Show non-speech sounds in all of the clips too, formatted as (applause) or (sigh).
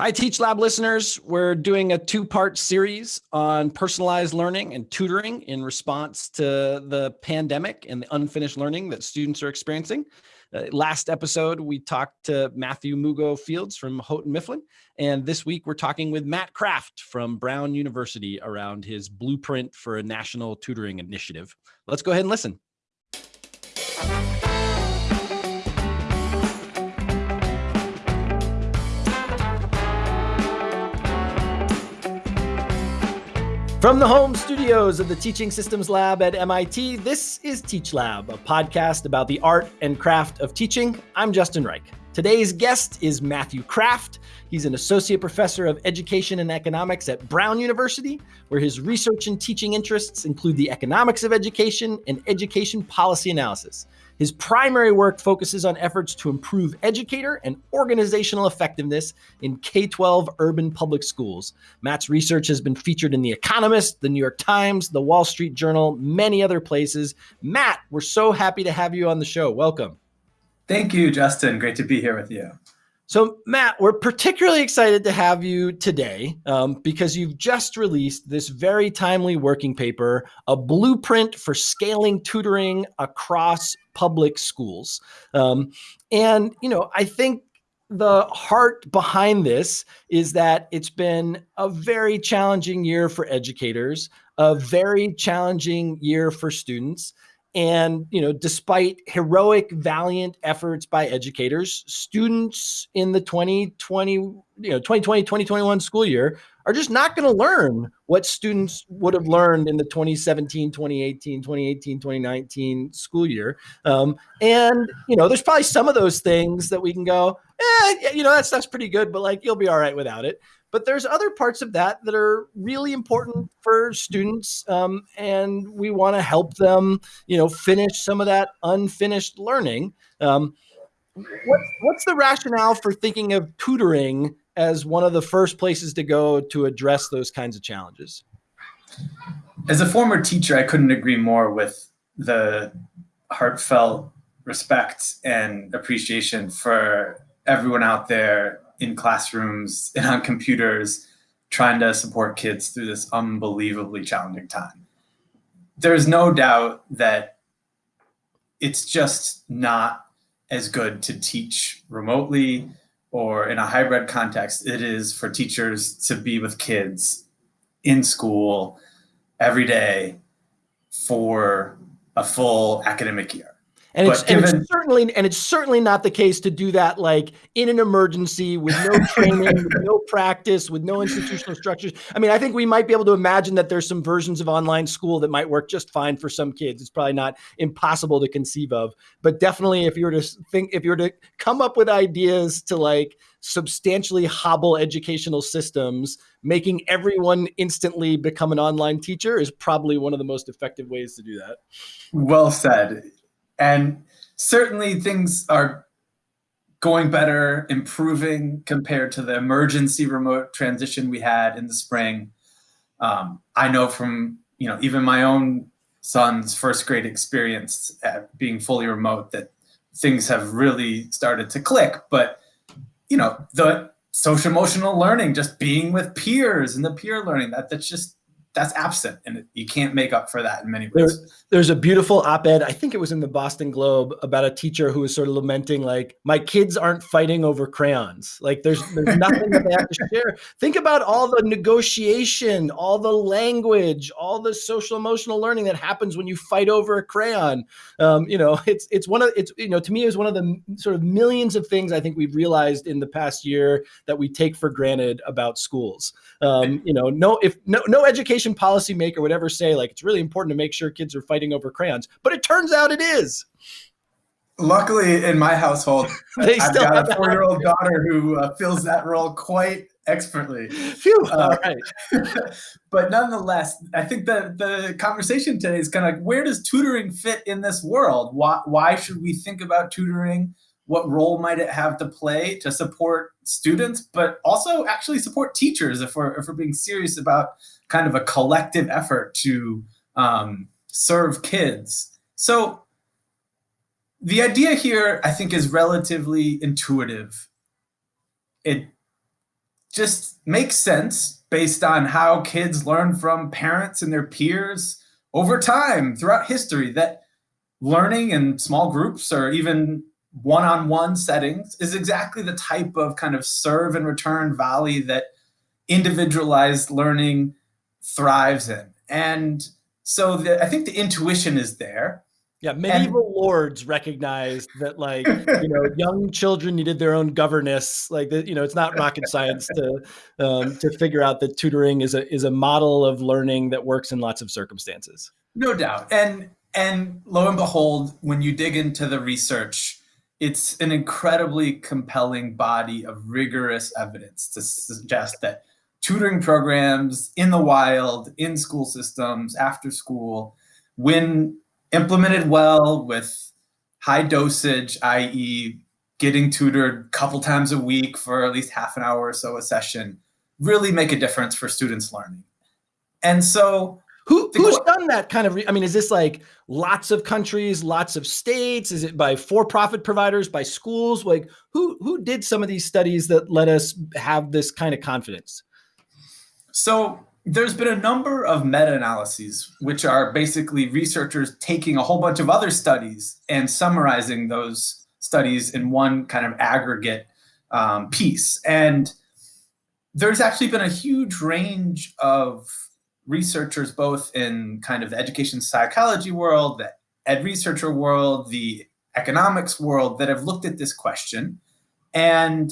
Hi, Teach Lab listeners. We're doing a two part series on personalized learning and tutoring in response to the pandemic and the unfinished learning that students are experiencing. Uh, last episode, we talked to Matthew Mugo Fields from Houghton Mifflin. And this week, we're talking with Matt Kraft from Brown University around his blueprint for a national tutoring initiative. Let's go ahead and listen. From the home studios of the Teaching Systems Lab at MIT, this is Teach Lab, a podcast about the art and craft of teaching. I'm Justin Reich. Today's guest is Matthew Kraft. He's an associate professor of education and economics at Brown University, where his research and teaching interests include the economics of education and education policy analysis. His primary work focuses on efforts to improve educator and organizational effectiveness in K 12 urban public schools. Matt's research has been featured in The Economist, The New York Times, The Wall Street Journal, many other places. Matt, we're so happy to have you on the show. Welcome. Thank you, Justin. Great to be here with you. So, Matt, we're particularly excited to have you today um, because you've just released this very timely working paper, a blueprint for scaling tutoring across public schools. Um, and, you know, I think the heart behind this is that it's been a very challenging year for educators, a very challenging year for students. And, you know, despite heroic, valiant efforts by educators, students in the 2020, you know, 2020, 2021 school year are just not going to learn what students would have learned in the 2017, 2018, 2018, 2019 school year. Um, and, you know, there's probably some of those things that we can go, eh, you know, that's, that's pretty good, but like, you'll be all right without it but there's other parts of that that are really important for students um, and we want to help them you know finish some of that unfinished learning. Um, what, what's the rationale for thinking of tutoring as one of the first places to go to address those kinds of challenges? As a former teacher i couldn't agree more with the heartfelt respect and appreciation for everyone out there in classrooms (laughs) and on computers trying to support kids through this unbelievably challenging time. There's no doubt that it's just not as good to teach remotely or in a hybrid context it is for teachers to be with kids in school every day for a full academic year. And it's, given, and it's, certainly and it's certainly not the case to do that like in an emergency with no (laughs) training, with no practice, with no institutional structures. I mean, I think we might be able to imagine that there's some versions of online school that might work just fine for some kids. It's probably not impossible to conceive of, but definitely if you were to think if you were to come up with ideas to like substantially hobble educational systems, making everyone instantly become an online teacher is probably one of the most effective ways to do that. Well said and certainly things are going better, improving compared to the emergency remote transition we had in the spring. Um, I know from you know even my own son's first grade experience at being fully remote that things have really started to click. But you know the social emotional learning, just being with peers and the peer learning that that's just that's absent and you can't make up for that in many ways. There, there's a beautiful op-ed, I think it was in the Boston Globe about a teacher who was sort of lamenting like my kids aren't fighting over crayons. Like there's there's nothing that they have to (laughs) share. Think about all the negotiation, all the language, all the social emotional learning that happens when you fight over a crayon. Um, you know, it's it's one of it's you know to me is one of the sort of millions of things I think we've realized in the past year that we take for granted about schools. Um, you know, no if no no education education policymaker would ever say like it's really important to make sure kids are fighting over crayons, but it turns out it is. Luckily, in my household, (laughs) I've got a four-year-old daughter who uh, fills that role quite expertly. Phew, uh, (laughs) but nonetheless, I think that the conversation today is kind of like, where does tutoring fit in this world? Why, why should we think about tutoring? What role might it have to play to support students, but also actually support teachers if we're, if we're being serious about kind of a collective effort to um, serve kids. So the idea here, I think, is relatively intuitive. It just makes sense based on how kids learn from parents and their peers over time throughout history that learning in small groups or even one-on-one settings is exactly the type of kind of serve and return value that individualized learning thrives in. And so the, I think the intuition is there. Yeah, medieval and, lords recognized that, like, (laughs) you know, young children needed their own governess. Like, you know, it's not rocket science to um, to figure out that tutoring is a is a model of learning that works in lots of circumstances. No doubt, and and lo and behold, when you dig into the research, it's an incredibly compelling body of rigorous evidence to suggest that tutoring programs in the wild, in school systems, after school, when implemented well with high dosage, i.e. getting tutored a couple times a week for at least half an hour or so a session, really make a difference for students learning. And so who, who's done that kind of, I mean, is this like lots of countries, lots of states? Is it by for-profit providers, by schools? Like who, who did some of these studies that let us have this kind of confidence? So there's been a number of meta-analyses, which are basically researchers taking a whole bunch of other studies and summarizing those studies in one kind of aggregate um, piece. And there's actually been a huge range of researchers, both in kind of the education psychology world, the ed researcher world, the economics world, that have looked at this question. And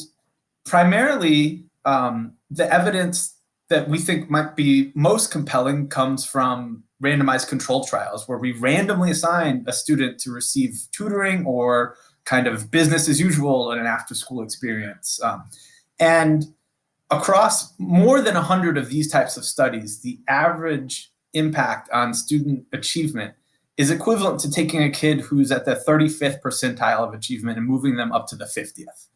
primarily, um, the evidence that we think might be most compelling comes from randomized control trials where we randomly assign a student to receive tutoring or kind of business as usual in an after school experience. Um, and across more than 100 of these types of studies, the average impact on student achievement is equivalent to taking a kid who's at the 35th percentile of achievement and moving them up to the 50th.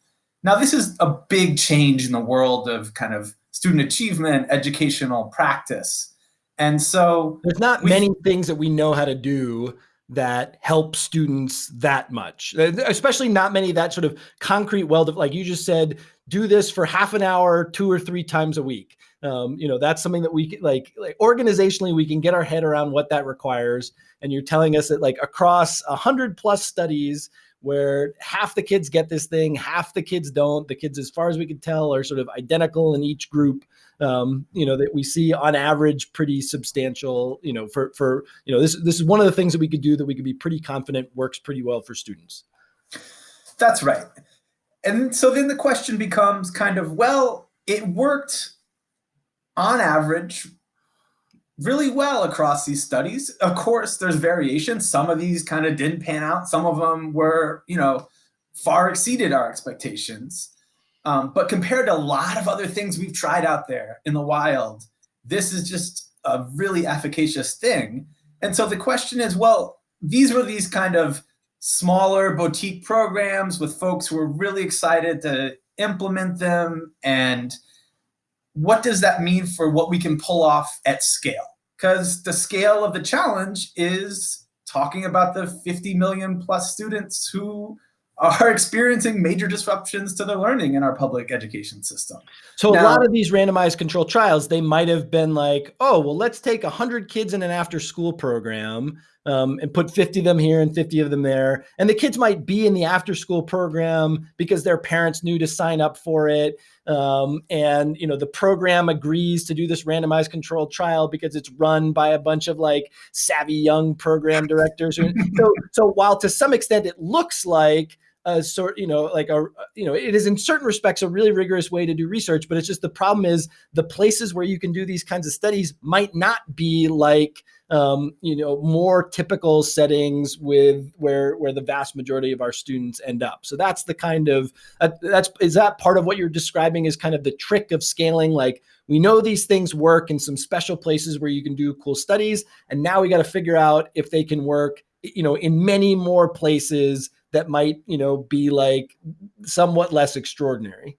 Now, this is a big change in the world of kind of student achievement, educational practice. And so there's not many things that we know how to do that help students that much, especially not many that sort of concrete, well, like you just said, do this for half an hour, two or three times a week. Um, you know, that's something that we like, like organizationally, we can get our head around what that requires. And you're telling us that like across a hundred plus studies, where half the kids get this thing, half the kids don't. The kids, as far as we can tell, are sort of identical in each group. Um, you know that we see on average pretty substantial. You know, for for you know this this is one of the things that we could do that we could be pretty confident works pretty well for students. That's right. And so then the question becomes kind of well, it worked on average really well across these studies. Of course, there's variation. Some of these kind of didn't pan out. Some of them were, you know, far exceeded our expectations. Um, but compared to a lot of other things we've tried out there in the wild, this is just a really efficacious thing. And so the question is, well, these were these kind of smaller boutique programs with folks who were really excited to implement them and what does that mean for what we can pull off at scale? Because the scale of the challenge is talking about the 50 million plus students who are (laughs) experiencing major disruptions to their learning in our public education system. So now, a lot of these randomized control trials, they might have been like, oh, well, let's take 100 kids in an after school program um, and put 50 of them here and 50 of them there. And the kids might be in the after school program because their parents knew to sign up for it. Um, and, you know, the program agrees to do this randomized controlled trial because it's run by a bunch of like savvy young program directors. (laughs) so, so while to some extent it looks like a sort, you know, like a, you know, it is in certain respects a really rigorous way to do research, but it's just the problem is the places where you can do these kinds of studies might not be like, um, you know, more typical settings with where where the vast majority of our students end up. So that's the kind of uh, that's is that part of what you're describing is kind of the trick of scaling. Like we know these things work in some special places where you can do cool studies, and now we got to figure out if they can work, you know, in many more places that might, you know, be like somewhat less extraordinary.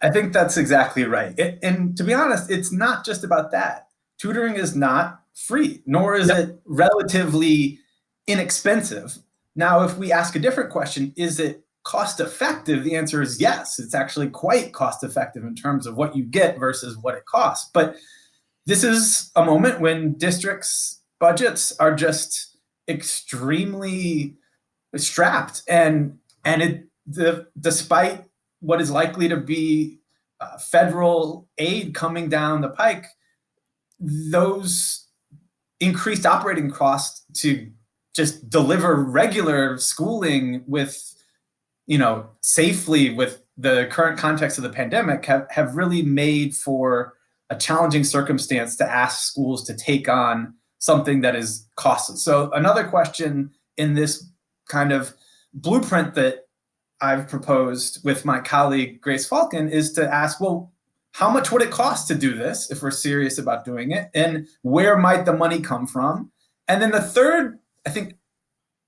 I think that's exactly right. It, and to be honest, it's not just about that. Tutoring is not free, nor is yep. it relatively inexpensive. Now, if we ask a different question, is it cost effective? The answer is yes. It's actually quite cost effective in terms of what you get versus what it costs. But this is a moment when districts' budgets are just extremely strapped, and and it the despite what is likely to be uh, federal aid coming down the pike, those increased operating costs to just deliver regular schooling with, you know, safely with the current context of the pandemic have, have really made for a challenging circumstance to ask schools to take on something that is costly. So another question in this kind of blueprint that I've proposed with my colleague Grace Falk is to ask, well, how much would it cost to do this if we're serious about doing it? And where might the money come from? And then the third, I think,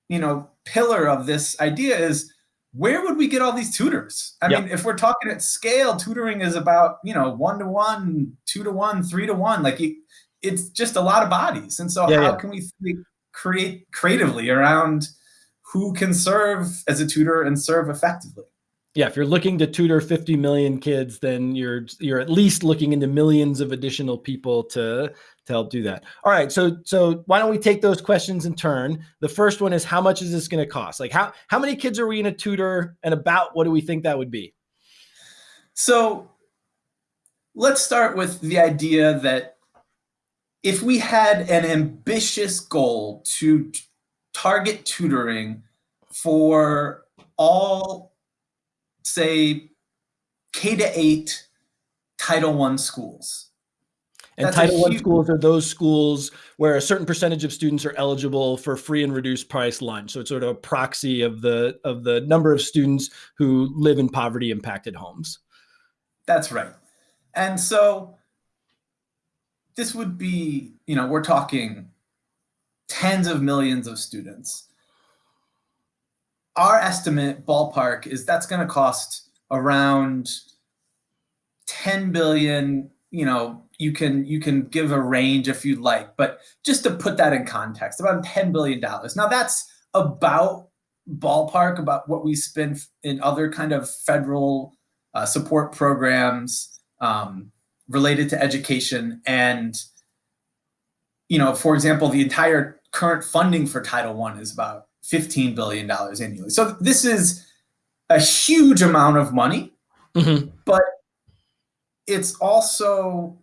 you know, pillar of this idea is where would we get all these tutors? I yep. mean, if we're talking at scale, tutoring is about, you know, one to one, two to one, three to one. Like it's just a lot of bodies. And so yeah, how yeah. can we create creatively around who can serve as a tutor and serve effectively? Yeah, if you're looking to tutor 50 million kids, then you're you're at least looking into millions of additional people to to help do that. All right, so so why don't we take those questions in turn? The first one is how much is this going to cost? Like how how many kids are we going to tutor, and about what do we think that would be? So let's start with the idea that if we had an ambitious goal to target tutoring for all say K to eight Title One schools. And That's Title One schools are those schools where a certain percentage of students are eligible for free and reduced price lunch. So it's sort of a proxy of the of the number of students who live in poverty impacted homes. That's right. And so this would be, you know, we're talking tens of millions of students. Our estimate ballpark is that's going to cost around 10 billion you know you can you can give a range if you'd like but just to put that in context about 10 billion dollars. Now that's about ballpark about what we spend in other kind of federal uh, support programs um, related to education and you know for example the entire current funding for title one is about $15 billion annually. So this is a huge amount of money, mm-hmm. but it's also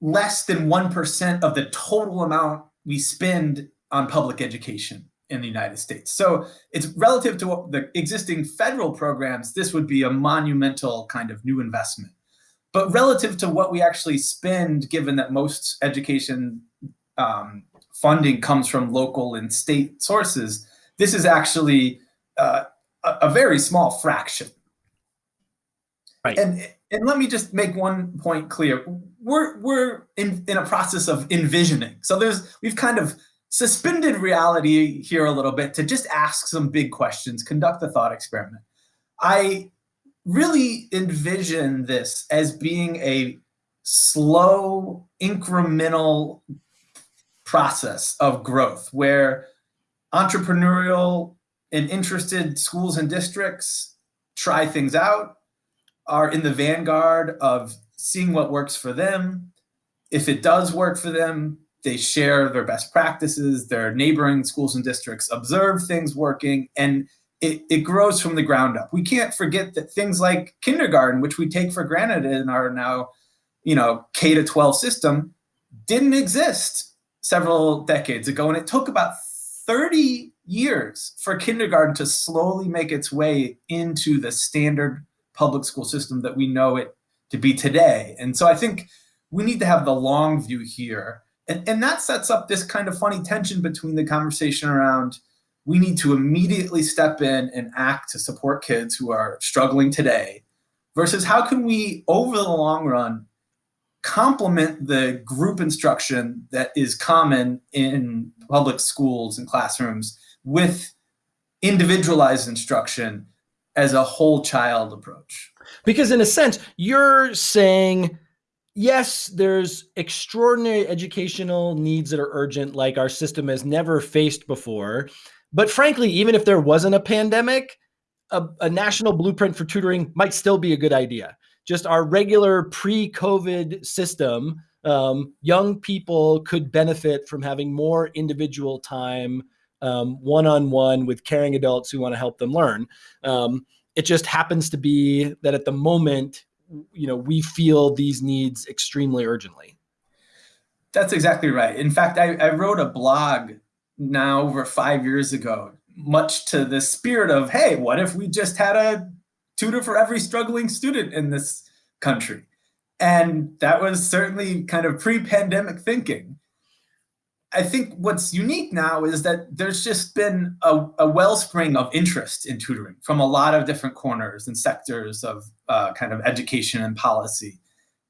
less than 1% of the total amount we spend on public education in the United States. So it's relative to what the existing federal programs, this would be a monumental kind of new investment. But relative to what we actually spend, given that most education um, funding comes from local and state sources, this is actually uh, a, a, very small fraction. Right. And and let me just make one point clear. We're we're in, in a process of envisioning. So there's we've kind of suspended reality here a little bit to just ask some big questions, conduct a thought experiment. I really envision this as being a slow, incremental process of growth where entrepreneurial and interested schools and districts try things out, are in the vanguard of seeing what works for them. If it does work for them, they share their best practices, their neighboring schools and districts observe things working, and it, it grows from the ground up. We can't forget that things like kindergarten, which we take for granted in our now, you know, K to 12 system, didn't exist several decades ago, and it took about 30 years for kindergarten to slowly make its way into the standard public school system that we know it to be today. And so I think we need to have the long view here. And, and that sets up this kind of funny tension between the conversation around we need to immediately step in and act to support kids who are struggling today versus how can we, over the long run, complement the group instruction that is common in public schools and classrooms with individualized instruction as a whole child approach. Because in a sense, you're saying, yes, there's extraordinary educational needs that are urgent, like our system has never faced before. But frankly, even if there wasn't a pandemic, a, a national blueprint for tutoring might still be a good idea. Just our regular pre-COVID system, um, young people could benefit from having more individual time um, one-on-one with caring adults who want to help them learn. Um, it just happens to be that at the moment, you know, we feel these needs extremely urgently. That's exactly right. In fact, I, I wrote a blog now over five years ago, much to the spirit of, hey, what if we just had a tutor for every struggling student in this country? And that was certainly kind of pre-pandemic thinking. I think what's unique now is that there's just been a, a, wellspring of interest in tutoring from a lot of different corners and sectors of uh, kind of education and policy.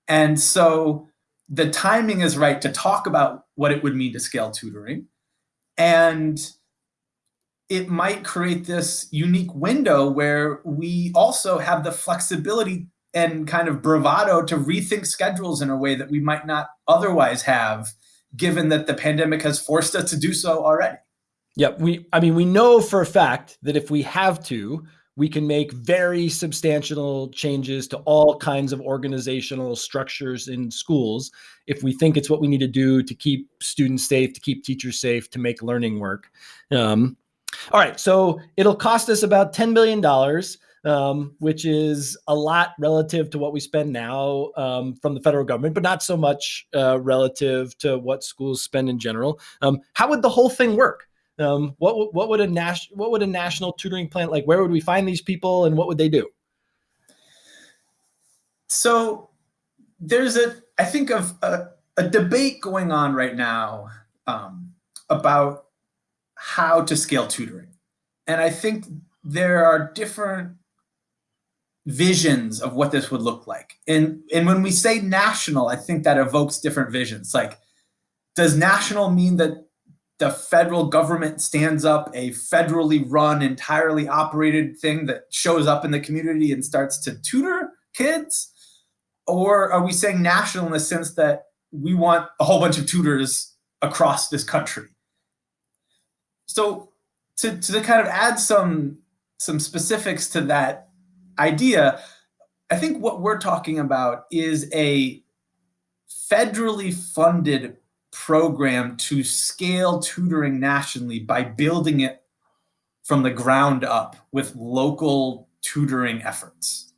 And so the timing is right to talk about what it would mean to scale tutoring. And it might create this unique window where we also have the flexibility and kind of bravado to rethink schedules in a way that we might not otherwise have given that the pandemic has forced us to do so already. Yeah, we I mean we know for a fact that if we have to, we can make very substantial changes to all kinds of organizational structures in schools if we think it's what we need to do to keep students safe, to keep teachers safe, to make learning work. Um, all right, so it'll cost us about $10 billion um, which is a lot relative to what we spend now um, from the federal government, but not so much uh, relative to what schools spend in general. Um, how would the whole thing work? Um, what what would a national what would a national tutoring plan like? Where would we find these people, and what would they do? So there's a I think of a, a debate going on right now um, about how to scale tutoring, and I think there are different visions of what this would look like. And, and when we say national, I think that evokes different visions. Like, does national mean that the federal government stands up a federally run, entirely operated thing that shows up in the community and starts to tutor kids? Or are we saying national in the sense that we want a whole bunch of tutors across this country? So to, to kind of add some, some specifics to that idea, I think what we're talking about is a federally funded program to scale tutoring nationally by building it from the ground up with local tutoring efforts.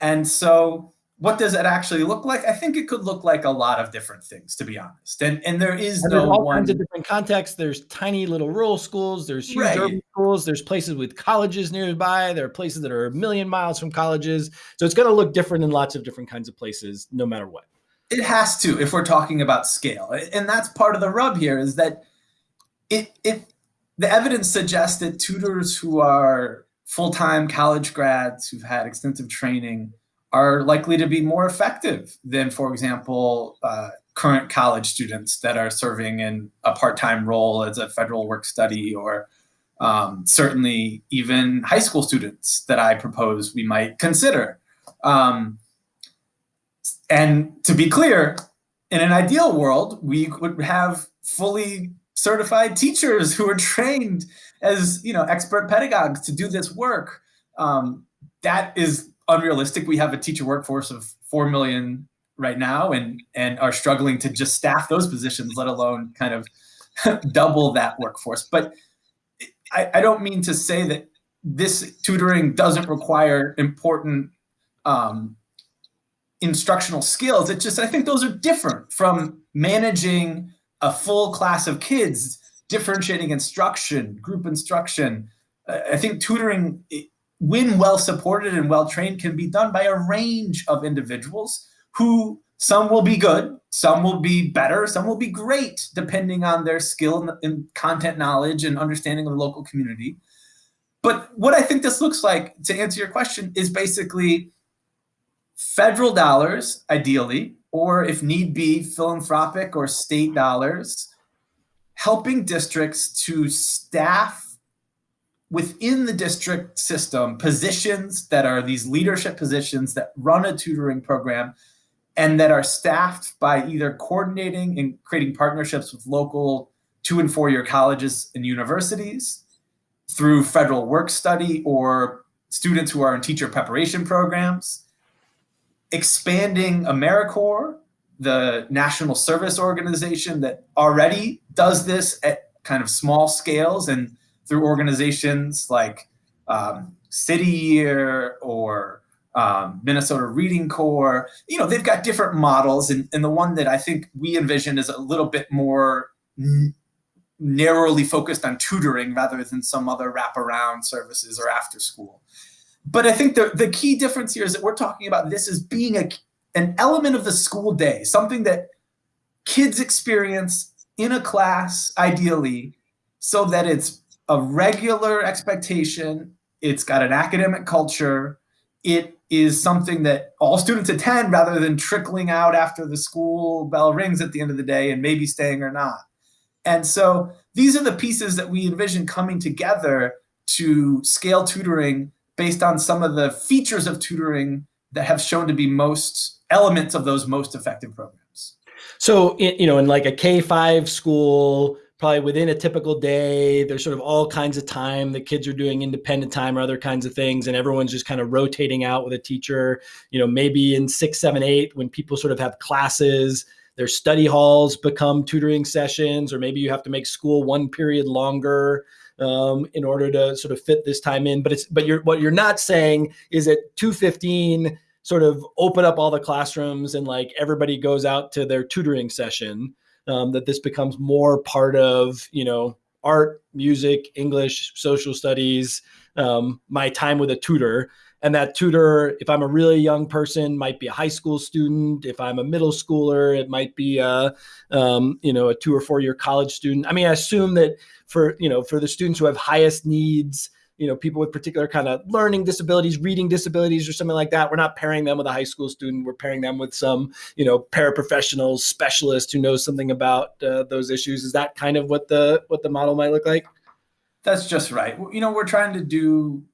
And so what does it actually look like? I think it could look like a lot of different things, to be honest. And and there is and no all one... kinds of different contexts. There's tiny little rural schools. There's huge right. urban schools. There's places with colleges nearby. There are places that are a million miles from colleges. So it's going to look different in lots of different kinds of places, no matter what. It has to, if we're talking about scale, and that's part of the rub here is that it it the evidence suggests that tutors who are full-time college grads who've had extensive training are likely to be more effective than, for example, uh, current college students that are serving in a part-time role as a federal work study or um, certainly even high school students that I propose we might consider. Um, and to be clear, in an ideal world, we would have fully certified teachers who are trained as you know expert pedagogues to do this work. Um, that is unrealistic. We have a teacher workforce of 4 million right now and, and are struggling to just staff those positions, let alone kind of (laughs) double that workforce. But I, I, don't mean to say that this tutoring doesn't require important um, instructional skills. It's just, I think those are different from managing a full class of kids, differentiating instruction, group instruction. I think tutoring when well supported and well trained, can be done by a range of individuals who some will be good, some will be better, some will be great, depending on their skill and content knowledge and understanding of the local community. But what I think this looks like, to answer your question, is basically federal dollars, ideally, or if need be, philanthropic or state dollars, helping districts to staff within the district system positions that are these leadership positions that run a tutoring program and that are staffed by either coordinating and creating partnerships with local two and four year colleges and universities through federal work study or students who are in teacher preparation programs, expanding AmeriCorps, the national service organization that already does this at kind of small scales and through organizations like um, City Year or um, Minnesota Reading Corps. You know, they've got different models, and, and the one that I think we envision is a little bit more narrowly focused on tutoring rather than some other wraparound services or after school. But I think the, the key difference here is that we're talking about this as being a, an element of the school day, something that kids experience in a class, ideally, so that it's a regular expectation, it's got an academic culture, it is something that all students attend rather than trickling out after the school bell rings at the end of the day and maybe staying or not. And so these are the pieces that we envision coming together to scale tutoring based on some of the features of tutoring that have shown to be most elements of those most effective programs. So, you know, in like a K-5 school, probably within a typical day there's sort of all kinds of time the kids are doing independent time or other kinds of things and everyone's just kind of rotating out with a teacher you know maybe in six seven eight when people sort of have classes their study halls become tutoring sessions or maybe you have to make school one period longer um, in order to sort of fit this time in but it's but you're what you're not saying is at 215 sort of open up all the classrooms and like everybody goes out to their tutoring session um, that this becomes more part of you know art music english social studies um, my time with a tutor and that tutor if i'm a really young person might be a high school student if i'm a middle schooler it might be a um, you know a two or four year college student i mean i assume that for you know for the students who have highest needs you know, people with particular kind of learning disabilities, reading disabilities, or something like that. We're not pairing them with a high school student. We're pairing them with some, you know, paraprofessional specialist who knows something about uh, those issues. Is that kind of what the what the model might look like? That's just right. You know, we're trying to do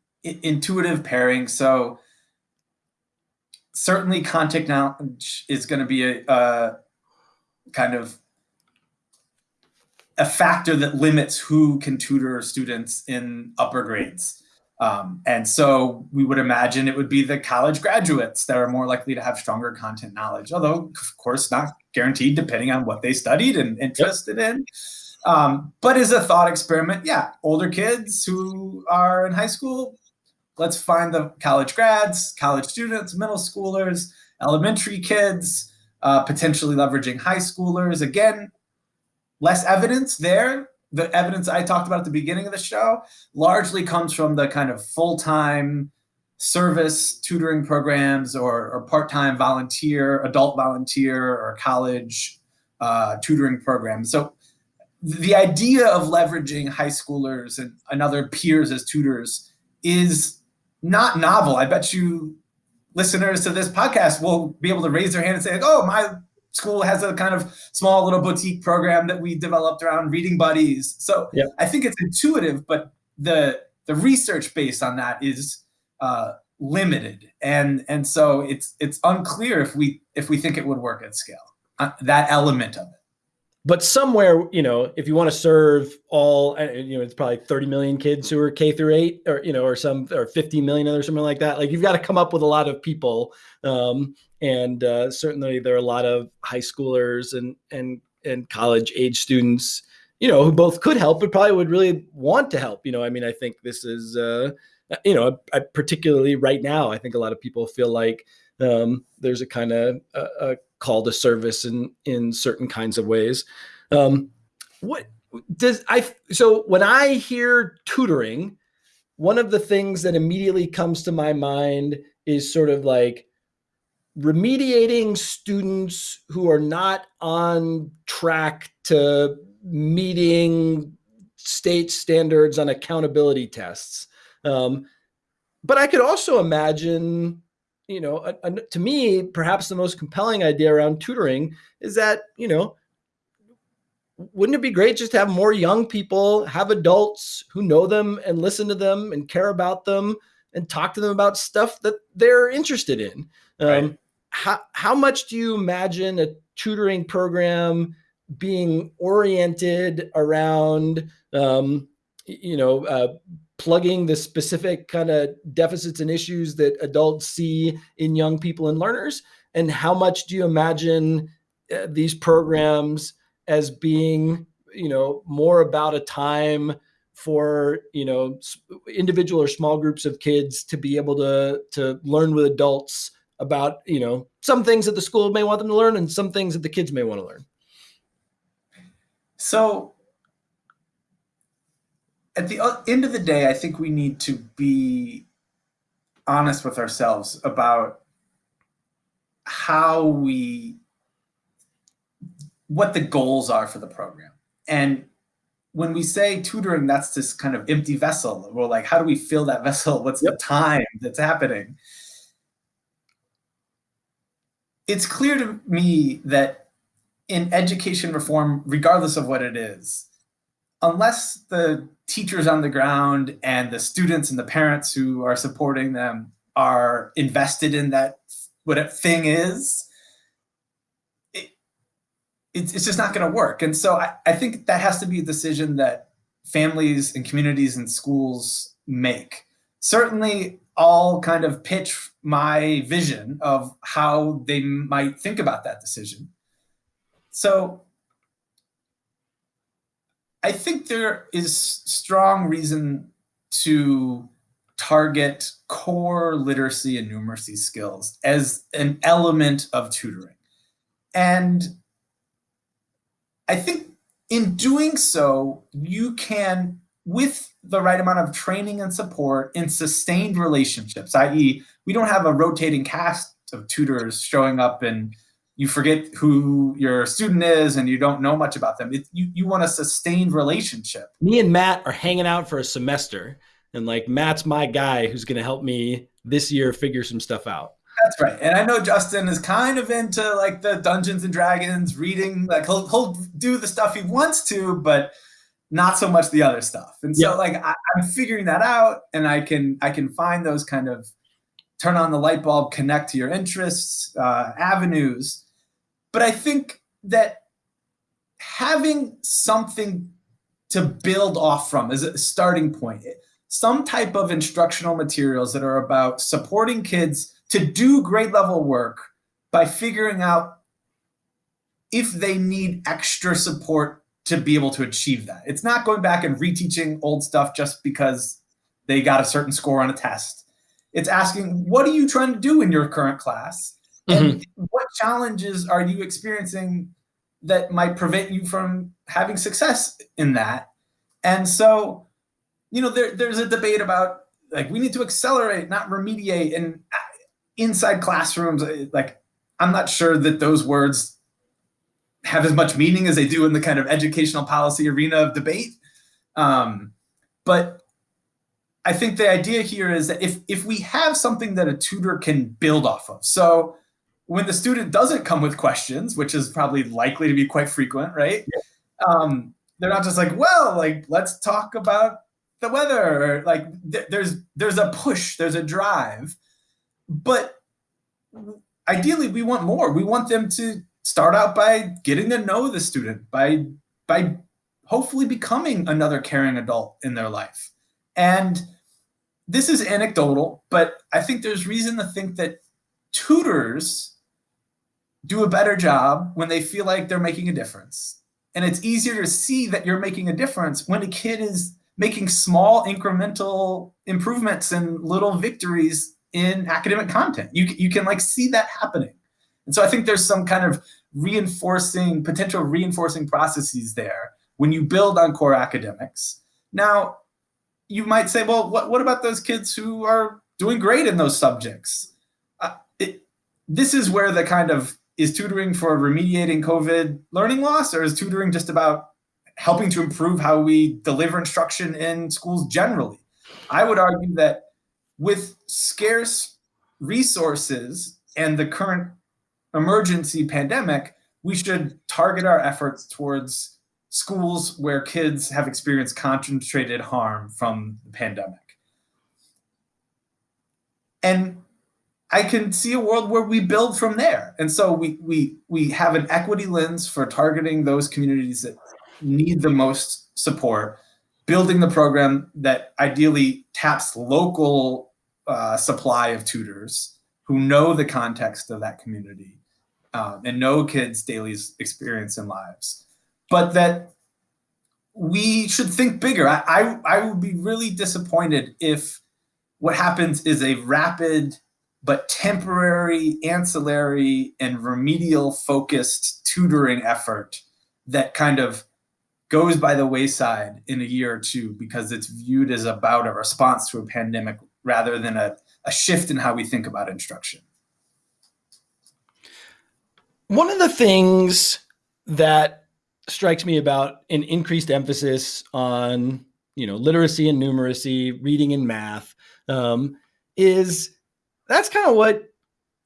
intuitive pairing. So certainly content knowledge is going to be a, a kind of a factor that limits who can tutor students in upper grades. Um, and so we would imagine it would be the college graduates that are more likely to have stronger content knowledge, although of course not guaranteed depending on what they studied and interested yep. in. Um, but as a thought experiment, yeah, older kids who are in high school, let's find the college grads, college students, middle schoolers, elementary kids, uh, potentially leveraging high schoolers. Again, less evidence there. The evidence I talked about at the beginning of the show largely comes from the kind of full-time service tutoring programs or, or part-time volunteer, adult volunteer or college uh, tutoring programs. So the idea of leveraging high schoolers and, and other peers as tutors is not novel. I bet you listeners to this podcast will be able to raise their hand and say, oh, my school has a kind of small little boutique program that we developed around reading buddies. So yep. I think it's intuitive, but the the research based on that is uh, limited, and and so it's it's unclear if we if we think it would work at scale. Uh, that element of it but somewhere, you know, if you want to serve all, uh, you know, it's probably 30 million kids who are K through eight or, you know, or some, or 50 million or something like that. Like you've got to come up with a lot of people. Um, and uh, certainly there are a lot of high schoolers and, and, and college age students, you know, who both could help, but probably would really want to help. You know, I mean, I think this is, uh, you know, I, particularly right now, I think a lot of people feel like um, there's a kind of a, a call to service in in certain kinds of ways. Um, what does I so when I hear tutoring, one of the things that immediately comes to my mind is sort of like remediating students who are not on track to meeting state standards on accountability tests. Um, but I could also imagine you know, a, a, to me, perhaps the most compelling idea around tutoring is that, you know, wouldn't it be great just to have more young people have adults who know them and listen to them and care about them and talk to them about stuff that they're interested in? Right. Um, how, how much do you imagine a tutoring program being oriented around, um, you know, uh, plugging the specific kind of deficits and issues that adults see in young people and learners? And how much do you imagine uh, these programs as being, you know, more about a time for you know individual or small groups of kids to be able to to learn with adults about you know some things that the school may want them to learn and some things that the kids may want to learn so at the end of the day i think we need to be honest with ourselves about how we what the goals are for the program and when we say tutoring, that's this kind of empty vessel. We're like, how do we fill that (laughs) vessel? What's yep. the time that's happening? It's clear to me that in education reform, regardless of what it is, unless the teachers on the ground and the students and the parents who are supporting them are invested in that, what a thing is, it's, it's just not going to work. And so I, I think that has to be a decision that families and communities and schools make. Certainly, I'll kind of pitch my vision of how they might think about that decision. So I think there is strong reason to target core literacy and numeracy skills as an element of tutoring. And I think in doing so, you can, with the right amount of training and support in sustained relationships, i.e., we don't have a rotating cast of tutors showing up and you forget who your student is and you don't know much about them. It, you, you want a sustained relationship. Me and Matt are hanging out for a semester, and like Matt's my guy who's going to help me this year figure some stuff out. That's right. And I know Justin is kind of into like the Dungeons and Dragons reading. Like he'll he'll do the stuff he wants to, but not so much the other stuff. And so like I, am figuring that out, and I can I can find those kind of turn on the light bulb, connect to your interests, uh, avenues. But I think that having something to build off from is a starting point. Some type of instructional materials that are about supporting kids to do grade level work by figuring out if they need extra support to be able to achieve that. It's not going back and reteaching old stuff just because they got a certain score on a test. It's asking, what are you trying to do in your current class? And mm -hmm. what challenges are you experiencing that might prevent you from having success in that? And so, you know, there, there's a debate about like we need to accelerate, not remediate. And inside classrooms, uh, like I'm not sure that those words have as much meaning as they do in the kind of educational policy arena of debate. Um, but I think the idea here is that if, if we have something that a tutor can build off of, so when the student doesn't come with questions, which is probably likely to be quite frequent, right? Yeah. Um, they're not just like, well, like, let's talk about the weather, or like th there's, there's a push, there's a drive but ideally, we want more. We want them to start out by getting to know the student, by by hopefully becoming another caring adult in their life. And this is anecdotal, but I think there's reason to think that tutors do a better job when they feel like they're making a difference. And it's easier to see that you're making a difference when a kid is making small incremental improvements and little victories in academic content. You, you can like see that happening. And so I think there's some kind of reinforcing, potential reinforcing processes there when you build on core academics. Now, you might say, well, what, what about those kids who are doing great in those subjects? Uh, it, this is where the kind of, is tutoring for remediating COVID learning loss or is tutoring just about helping to improve how we deliver instruction in schools generally? I would argue that with scarce resources and the current emergency pandemic, we should target our efforts towards schools where kids have experienced concentrated harm from the pandemic. And I can see a world where we build from there. And so we, we, we have an equity lens for targeting those communities that need the most support building the program that ideally taps local uh, supply of tutors who know the context of that community um, and know kids' daily experience and lives, but that we should think bigger. I, I, I would be really disappointed if what happens is a rapid but temporary, ancillary, and remedial focused tutoring effort that kind of goes by the wayside in a year or two because it's viewed as about a response to a pandemic rather than a, a shift in how we think about instruction. One of the things that strikes me about an increased emphasis on you know literacy and numeracy, reading and math, um, is that's kind of what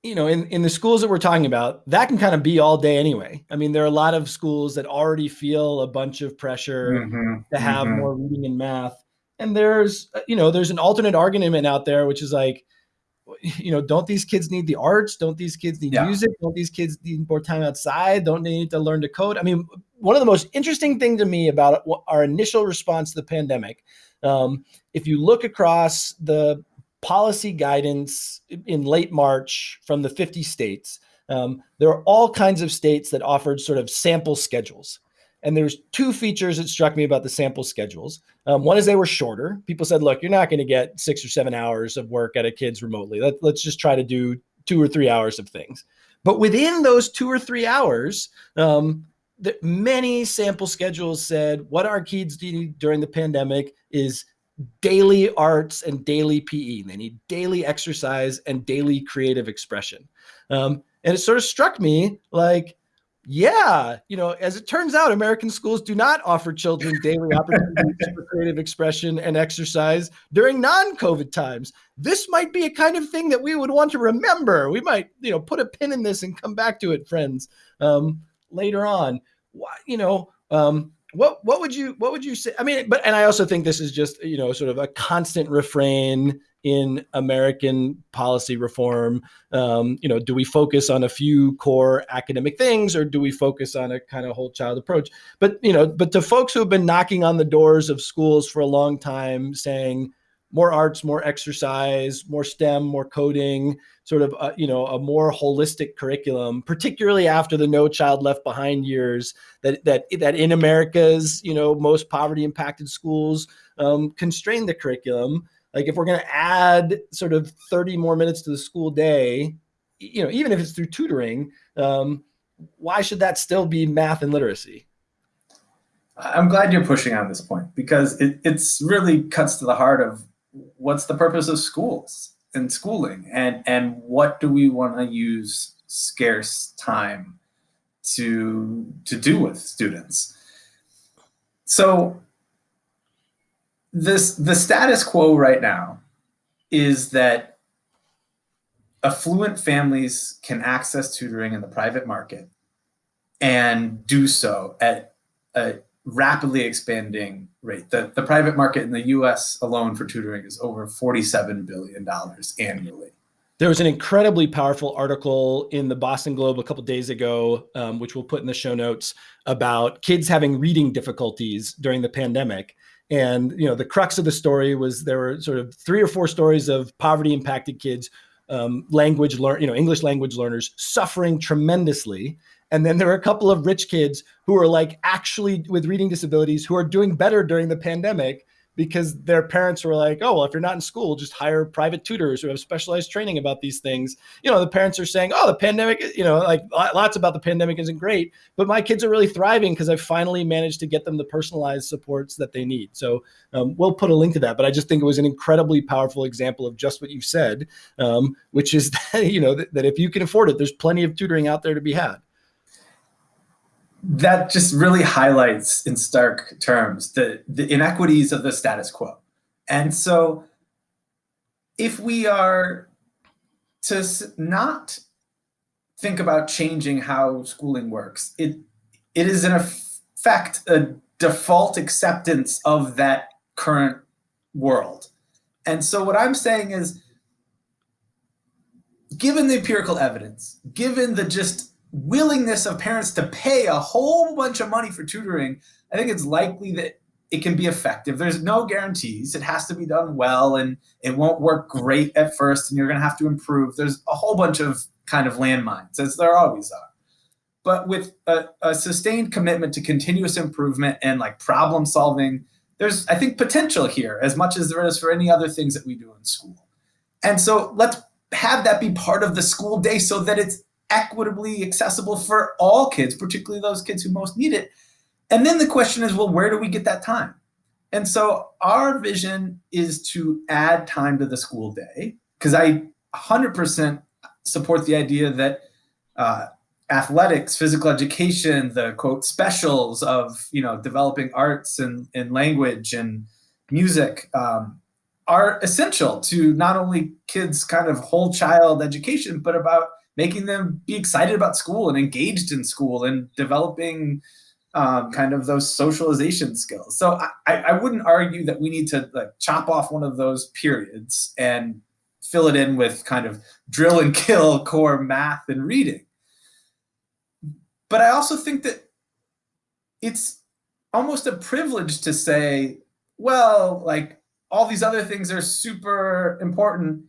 you know in, in the schools that we're talking about that can kind of be all day anyway. I mean there are a lot of schools that already feel a bunch of pressure mm-hmm, to have mm-hmm. more reading and math. And there's uh, you know there's an alternate argument out there which is like (laughs) you know don't these kids need the arts? Don't these kids need yeah. music? Don't these kids need more time outside? Don't they need to learn to code? I mean one of the most interesting thing to me about our initial response to the pandemic um, if you look across the policy guidance in late March from the 50 states. Um, there are all kinds of states that offered sort of sample schedules. And there's two features that struck me about the sample schedules. Um, one is they were shorter. People said, look, you're not going to get six or seven hours of work at a kids remotely. Let, let's just try to do two or three hours of things. But within those two or three hours, um, the, many sample schedules said what our kids need during the pandemic is daily arts and daily PE. They need daily exercise and daily creative expression. Um, and it sort of struck me like, yeah, you know, as it turns out, American schools do not offer children (laughs) daily opportunities for creative expression and exercise during non-COVID times. This might be a kind of thing that we would want to remember. We might, you know, put a pin in this and come back to it, friends, um, later on. Why, you know, um, what what would you what would you say? I mean, but and I also think this is just you know sort of a constant refrain in American policy reform. Um, you know, do we focus on a few core academic things, or do we focus on a kind of whole child approach? But you know, but to folks who have been knocking on the doors of schools for a long time, saying more arts, more exercise, more STEM, more coding, sort of, uh, you know, a more holistic curriculum, particularly after the No Child Left Behind years that, that, that in America's, you know, most poverty impacted schools um, constrain the curriculum. Like if we're going to add sort of 30 more minutes to the school day, you know, even if it's through tutoring, um, why should that still be math and literacy? I'm glad you're pushing on this point because it it's really cuts to the heart of what's the purpose of schools and schooling? And and what do we want to use scarce time to to do with students? So this the status quo right now is that affluent families can access tutoring in the private market and do so at a rapidly expanding rate. The, the private market in the US alone for tutoring is over $47 billion annually. There was an incredibly powerful article in the Boston Globe a couple days ago, um, which we'll put in the show notes, about kids having reading difficulties during the pandemic. And you know, the crux of the story was there were sort of three or four stories of poverty-impacted kids, um, language learn, you know, English language learners suffering tremendously and then there are a couple of rich kids who are like actually with reading disabilities who are doing better during the pandemic because their parents were like, oh, well, if you're not in school, just hire private tutors who have specialized training about these things. You know, the parents are saying, oh, the pandemic, you know, like lots about the pandemic isn't great, but my kids are really thriving because I finally managed to get them the personalized supports that they need. So um, we'll put a link to that. But I just think it was an incredibly powerful example of just what you said, um, which is (laughs) that, you know, that, that if you can afford it, there's plenty of tutoring out there to be had that just really highlights in stark terms the, the inequities of the status quo. And so if we are to not think about changing how schooling works, it, it is in effect a default acceptance of that current world. And so what I'm saying is, given the empirical evidence, given the just willingness of parents to pay a whole bunch of money for tutoring, I think it's likely that it can be effective. There's no guarantees. It has to be done well and it won't work great at first and you're going to have to improve. There's a whole bunch of kind of landmines, as there always are. But with a, a sustained commitment to continuous improvement and like problem solving, there's, I think, potential here as much as there is for any other things that we do in school. And so let's have that be part of the school day so that it's equitably accessible for all kids, particularly those kids who most need it. And then the question is, well, where do we get that time? And so our vision is to add time to the school day because I 100% support the idea that uh, athletics, physical education, the quote specials of you know developing arts and, and language and music um, are essential to not only kids' kind of whole child education, but about making them be excited about school and engaged in school and developing um, kind of those socialization skills. So I, I wouldn't argue that we need to like chop off one of those periods and fill it in with kind of drill and kill (laughs) core math and reading. But I also think that it's almost a privilege to say, well, like all these other things are super important.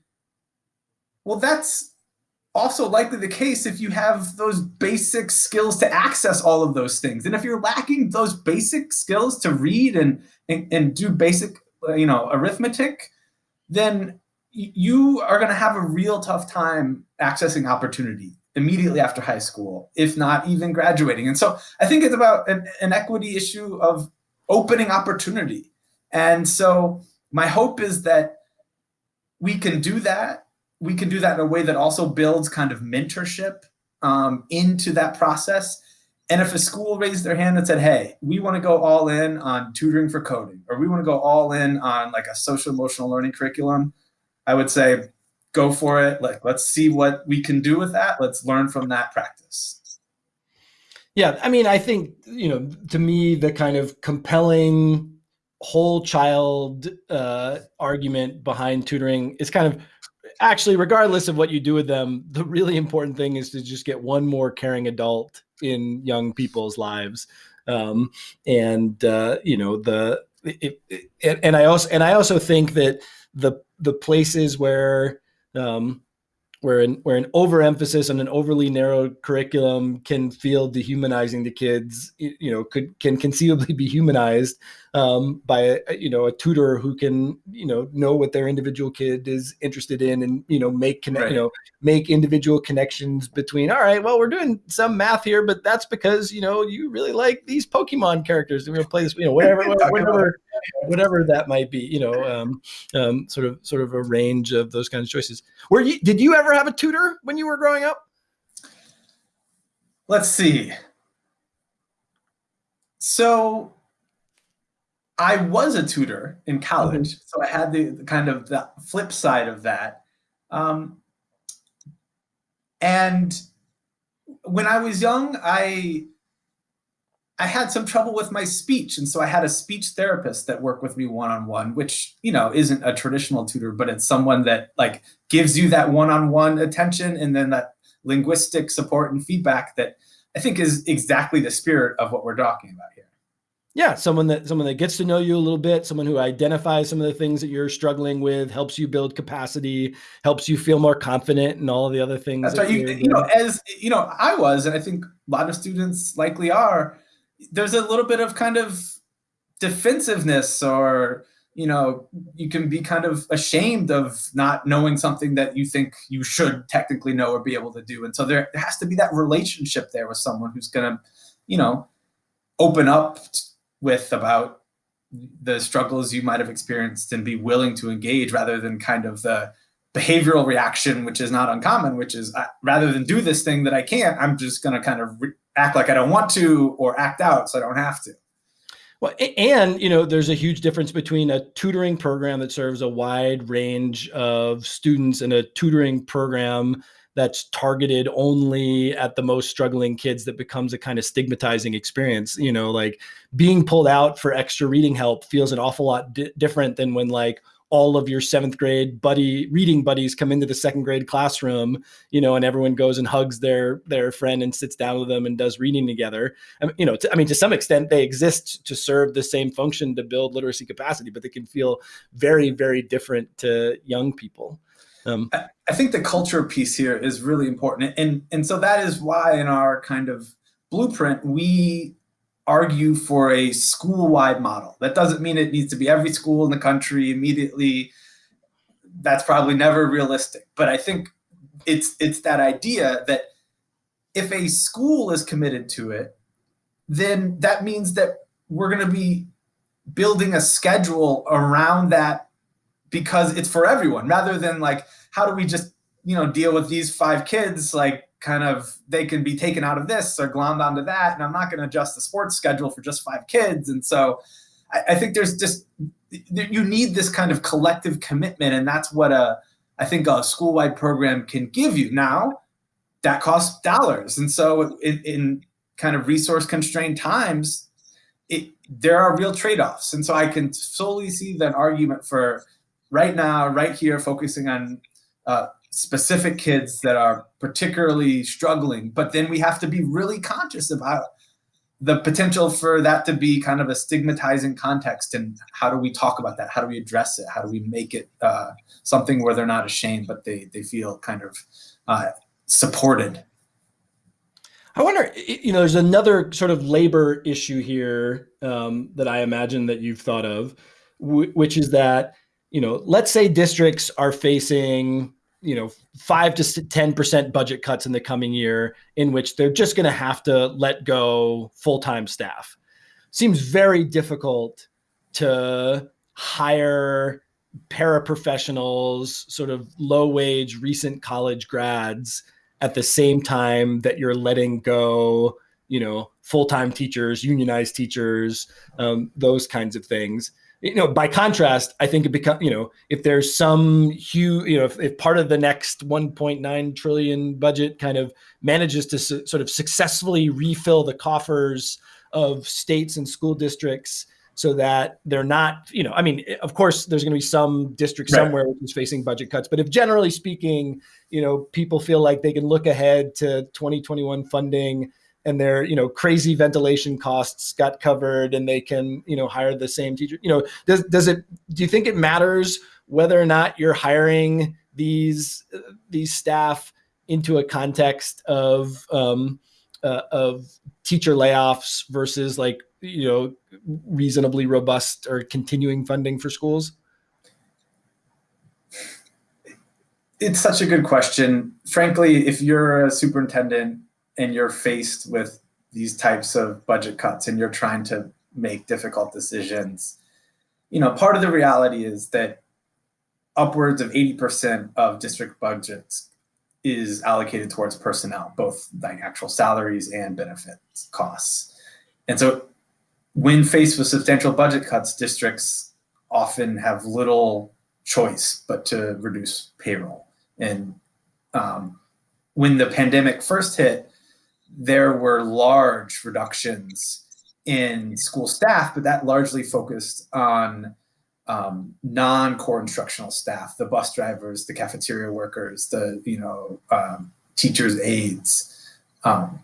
Well, that's also likely the case if you have those basic skills to access all of those things. And if you're lacking those basic skills to read and, and, and do basic, uh, you know, arithmetic, then you are going to have a real tough time accessing opportunity immediately after high school, if not even graduating. And so I think it's about an, an equity issue of opening opportunity. And so my hope is that we can do that we can do that in a way that also builds kind of mentorship um, into that process. And if a school raised their hand and said, hey, we want to go all in on tutoring for coding, or we want to go all in on like a social emotional learning curriculum, I would say, go for it. Like, let's see what we can do with that. Let's learn from that practice. Yeah, I mean, I think, you know, to me, the kind of compelling whole child uh, argument behind tutoring is kind of actually, regardless of what you do with them, the really important thing is to just get one more caring adult in young people's lives. Um, and uh, you know the it, it, and I also and I also think that the the places where um, where an where an overemphasis on an overly narrow curriculum can feel dehumanizing to kids you know could can conceivably (laughs) be humanized um, by a, you know a tutor who can you know know what their individual kid is interested in and you know make connect right. you know make individual connections between all right well we're doing some math here but that's because you know you really like these pokemon characters and we're gonna play this you know whatever (laughs) whatever whatever that might be you know um, um, sort of sort of a range of those kinds of choices were you did you ever have a tutor when you were growing up let's see so I was a tutor in college, mm-hmm. so I had the, the, kind of the flip side of that. Um, and when I was young, I I had some trouble with my speech, and so I had a speech therapist that worked with me one on one, which you know isn't a traditional tutor, but it's someone that like gives you that one on one attention and then that linguistic support and feedback that I think is exactly the spirit of what we're talking about here. Yeah someone that someone that gets to know you a little bit someone who identifies some of the things that you're struggling with helps you build capacity helps you feel more confident and all of the other things that's that right. You, you know as you know i was and i think a lot of students likely are there's a little bit of kind of defensiveness or you know you can be kind of ashamed of not knowing something that you think you should technically know or be able to do. And so there, has to be that relationship there with someone who's going to you know open up with about the struggles you might have experienced and be willing to engage rather than kind of the behavioral reaction, which is not uncommon, which is uh, rather than do this thing that I can't, I'm just going to kind of act like I don't want to or act out so I don't have to. Well, and you know, there's a huge difference between a tutoring program that serves a wide range of students and a tutoring program that's targeted only at the most struggling kids that becomes a kind of stigmatizing experience you know like being pulled out for extra reading help feels an awful lot di different than when like all of your seventh grade buddy reading buddies come into the second grade classroom, you know, and everyone goes and hugs their their friend and sits down with them and does reading together. I mean, you know, I mean, to some extent, they exist to serve the same function to build literacy capacity, but they can feel very, very different to young people. Um, I, I think the culture piece here is really important, and and so that is why in our kind of blueprint we argue for a school-wide model. That doesn't mean it needs to be every school in the country immediately. That's probably never realistic. But I think it's it's that idea that if a school is committed to it, then that means that we're going to be building a schedule around that because it's for everyone rather than like how do we just you know deal with these five kids like kind of they can be taken out of this or glommed onto that and i'm not going to adjust the sports schedule for just five kids. And so I, I, think there's just you need this kind of collective commitment and that's what a i think a school-wide program can give you now that costs dollars. And so in, in kind of resource constrained times it, there are real trade-offs. And so i can solely see that argument for right now right here focusing on uh, specific kids that are particularly struggling. But then we have to be really conscious about the potential for that to be kind of a stigmatizing context and how do we talk about that how do we address it how do we make it uh, something where they're not ashamed but they they feel kind of uh, supported i wonder you know there's another sort of labor issue here um, that i imagine that you've thought of which is that you know let's say districts are facing you know, five to 10% budget cuts in the coming year in which they're just going to have to let go full-time staff. Seems very difficult to hire paraprofessionals, sort of low wage, recent college grads at the same time that you're letting go, you know, full-time teachers, unionized teachers, um, those kinds of things you know, by contrast, I think it becomes, you know, if there's some huge, you know, if, if part of the next 1.9 trillion budget kind of manages to su sort of successfully refill the coffers of states and school districts so that they're not, you know, I mean, eh, of course, there's going to be some district right. somewhere which is facing budget cuts, but if generally speaking, you know, people feel like they can look ahead to 2021 funding and their you know crazy ventilation costs got covered and they can you know hire the same teacher. You know does does it do you think it matters whether or not you're hiring these these staff into a context of um, uh, of teacher layoffs versus like you know reasonably robust or continuing funding for schools? It's such a good question. Frankly if you're a superintendent and you're faced with these types of budget cuts and you're trying to make difficult decisions, you know, part of the reality is that upwards of 80% of district budgets is allocated towards personnel, both like actual salaries and benefits costs. And so when faced with substantial budget cuts, districts often have little choice but to reduce payroll. And um, when the pandemic first hit, there were large reductions in school staff, but that largely focused on um, non-core instructional staff, the bus drivers, the cafeteria workers, the you know um, teachers' aides. Um,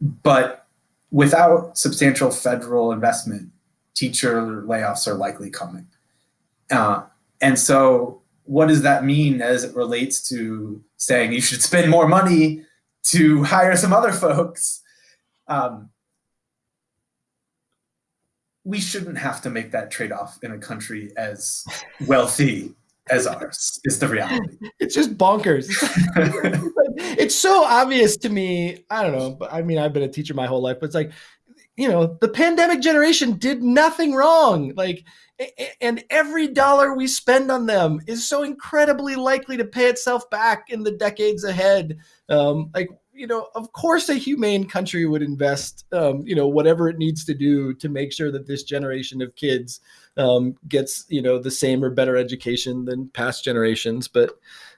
but without substantial federal investment, teacher layoffs are likely coming. Uh, and so what does that mean as it relates to saying you should spend more money to hire some other folks. Um, we shouldn't have to make that trade-off in a country as wealthy as ours is the reality. It's just bonkers. (laughs) it's so obvious to me. I don't know, but I mean, I've been a teacher my whole life, but it's like, you know, the pandemic generation did nothing wrong. Like, and every dollar we spend on them is so incredibly likely to pay itself back in the decades ahead. Um, like, you know, of course, a humane country would invest, um, you know, whatever it needs to do to make sure that this generation of kids um, gets, you know, the same or better education than past generations. But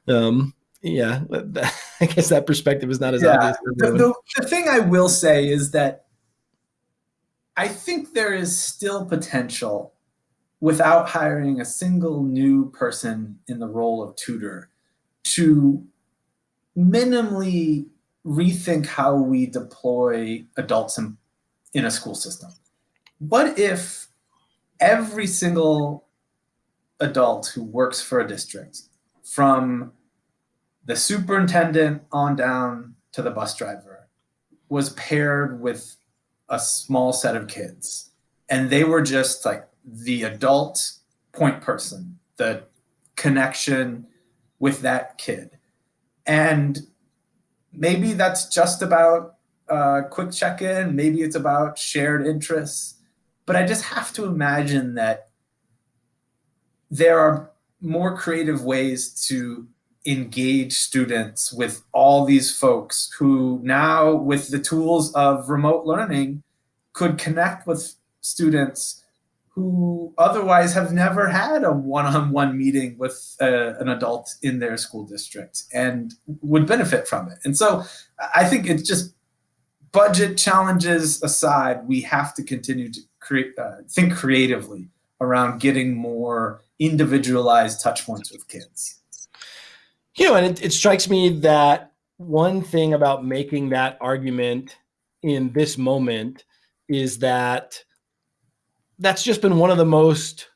um, yeah, (laughs) I guess that perspective is not as yeah. obvious. The, the, the thing I will say is that I think there is still potential without hiring a single new person in the role of tutor to minimally rethink how we deploy adults in, in a school system. What if every single adult who works for a district, from the superintendent on down to the bus driver, was paired with a small set of kids. And they were just like the adult point person, the connection with that kid. And maybe that's just about a quick check-in, maybe it's about shared interests, but I just have to imagine that there are more creative ways to engage students with all these folks who now with the tools of remote learning could connect with students who otherwise have never had a one-on-one -on -one meeting with uh, an adult in their school district and would benefit from it. And so I think it's just budget challenges aside, we have to continue to create, uh, think creatively around getting more individualized touch points with kids. You know, and it, it strikes me that one thing about making that argument in this moment is that that's just been one of the most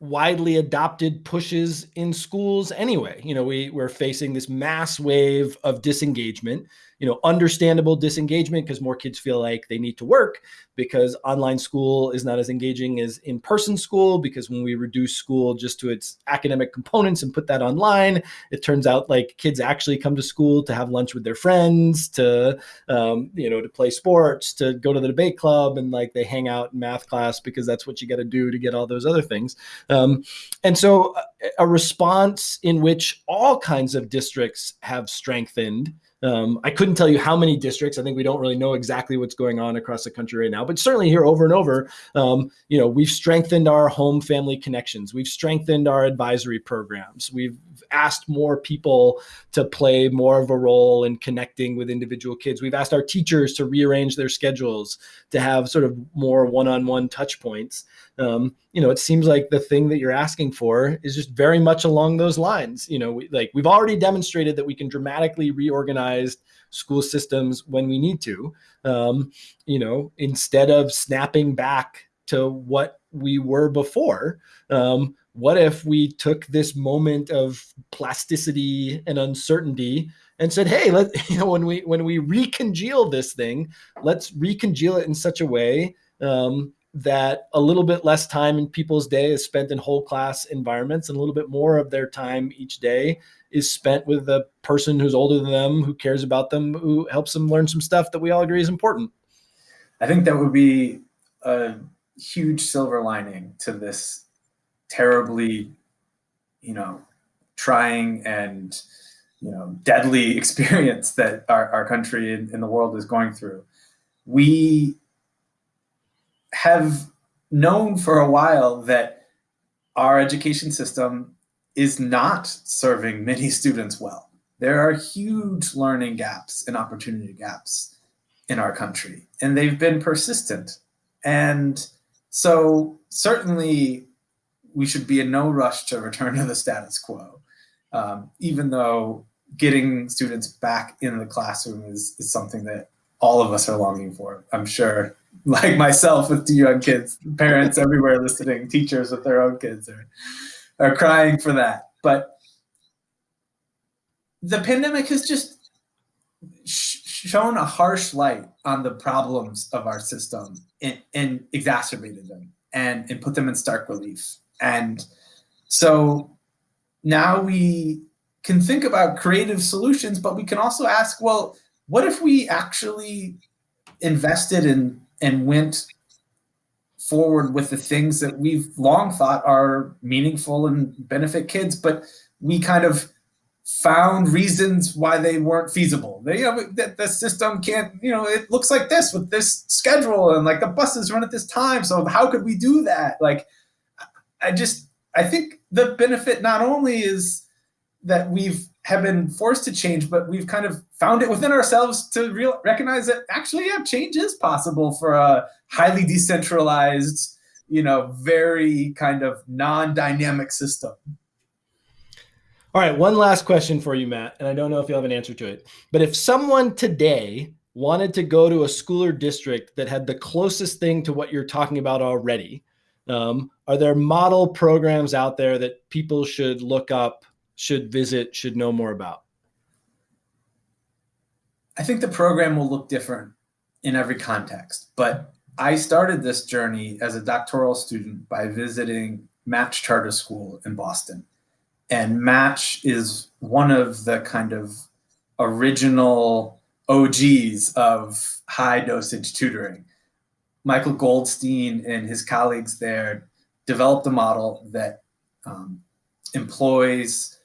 widely adopted pushes in schools anyway. You know, we, we're facing this mass wave of disengagement you know, understandable disengagement because more kids feel like they need to work because online school is not as engaging as in-person school because when we reduce school just to its academic components and put that online, it turns out like kids actually come to school to have lunch with their friends, to, um, you know, to play sports, to go to the debate club and like they hang out in math class because that's what you got to do to get all those other things. Um, and so a response in which all kinds of districts have strengthened um, I couldn't tell you how many districts. I think we don't really know exactly what's going on across the country right now, but certainly here over and over, um, you know, we've strengthened our home family connections. We've strengthened our advisory programs. We've asked more people to play more of a role in connecting with individual kids. We've asked our teachers to rearrange their schedules to have sort of more one-on-one -on -one touch points. Um, you know, it seems like the thing that you're asking for is just very much along those lines. You know, we, like we've already demonstrated that we can dramatically reorganize school systems when we need to. Um, you know, instead of snapping back to what we were before, um, what if we took this moment of plasticity and uncertainty and said, "Hey, let (laughs) you know when we when we recongeal this thing, let's recongeal it in such a way um, that a little bit less time in people's day is spent in whole class environments and a little bit more of their time each day is spent with a person who's older than them, who cares about them, who helps them learn some stuff that we all agree is important. I think that would be a huge silver lining to this terribly, you know, trying and, you know, deadly (laughs) experience that our, our country and, and the world is going through. We have known for a while that our education system is not serving many (laughs) students well. There are huge learning gaps and opportunity gaps in our country, and they've been persistent. And so certainly we should be in no rush to return to the status quo, um, even though getting students back in the classroom is, is something that all of us are longing for. I'm sure (laughs) like myself with two young kids, parents (laughs) everywhere listening, teachers with their own kids are, are crying for that. But the pandemic has just sh shown a harsh light on the problems of our system and, and exacerbated them and, and put them in stark relief. And so now we can think about creative solutions, but we can also ask, well, what if we actually invested in and went forward with the things that we've long thought are meaningful and benefit kids, but we kind of found reasons why they weren't feasible. They, you know, the, the system can't, you know, it looks like this with this schedule and like the buses run at this time. So how could we do that? Like, I just, I think the benefit not only is that we've have been forced to change, but we've kind of found it within ourselves to real, recognize that actually, yeah, change is possible for a highly decentralized, you know, very kind of non-dynamic system. All right, one last question for you, Matt, and I don't know if you'll have an answer to it. But if someone today wanted to go to a school or district that had the closest thing to what you're talking about already, um, are there model programs out there that people should look up, should visit, should know more about? I think the program will look different in every context, but I started this journey as a doctoral student by visiting Match Charter School in Boston. And Match is one of the kind of original OGs of high dosage tutoring. Michael Goldstein and his colleagues there developed a model that um, employs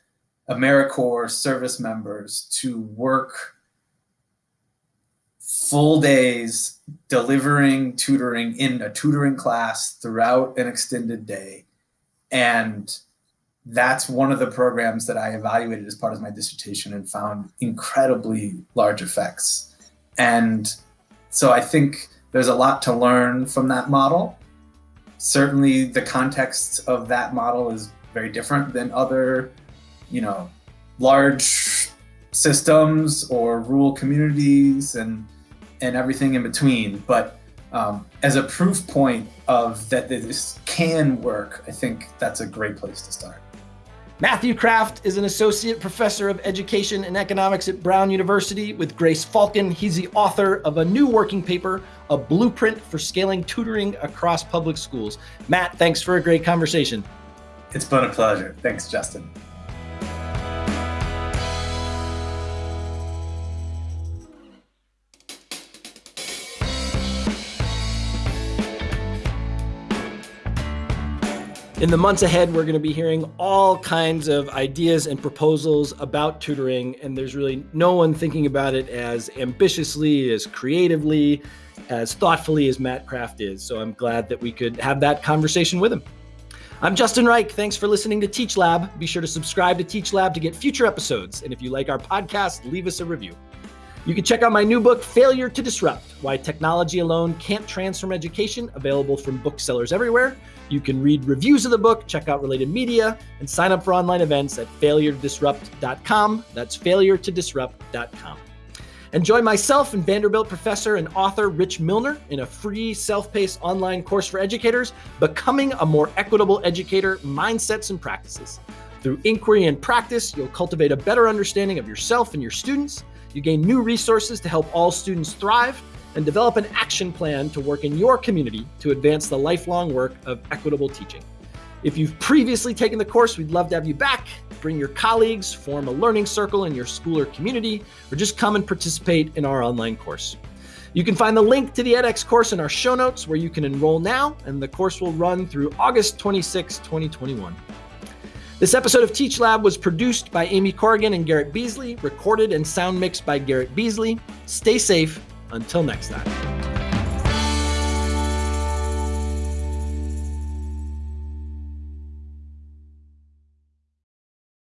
AmeriCorps service members to work full days delivering tutoring in a tutoring class throughout an extended day. And that's one of the programs that I evaluated as part of my dissertation and found incredibly large effects. And so I think there's a lot to learn from that model. Certainly the context of that model is very different than other, you know, large systems or rural communities and and everything in between. But um, as a proof point of that this can work, I think that's a great place to start. Matthew Kraft is an associate professor of education and economics at Brown University with Grace Falk. He's the author of a new working paper, A Blueprint for Scaling Tutoring Across Public Schools. Matt, thanks for a great conversation. It's been a pleasure. Thanks, Justin. In the months ahead, we're going to be hearing all kinds of ideas and proposals about tutoring, and there's really no one thinking about it as ambitiously, as creatively, as thoughtfully as Matt Kraft is. So I'm glad that we could have that conversation with him. I'm Justin Reich. Thanks for listening to Teach Lab. Be sure to subscribe to Teach Lab to get future episodes. And if you like our podcast, leave us a review. You can check out my new book, Failure to Disrupt Why Technology Alone Can't Transform Education, available from booksellers everywhere. You can read reviews of the book, check out related media, and sign up for online events at failuretodisrupt.com. That's failuretodisrupt.com. And join myself and Vanderbilt professor and author Rich Milner in a free self paced online course for educators, Becoming a More Equitable Educator Mindsets and Practices. Through inquiry and practice, you'll cultivate a better understanding of yourself and your students. You gain new resources to help all students thrive and develop an action plan to work in your community to advance the lifelong work of equitable teaching. If you've previously taken the course, we'd love to have you back. Bring your colleagues, form a learning circle in your school or community, or just come and participate in our online course. You can find the link to the edX course in our show notes where you can enroll now, and the course will run through August 26, 2021. This episode of Teach Lab was produced by Amy Corrigan and Garrett Beasley, recorded and sound mixed by Garrett Beasley. Stay safe until next time.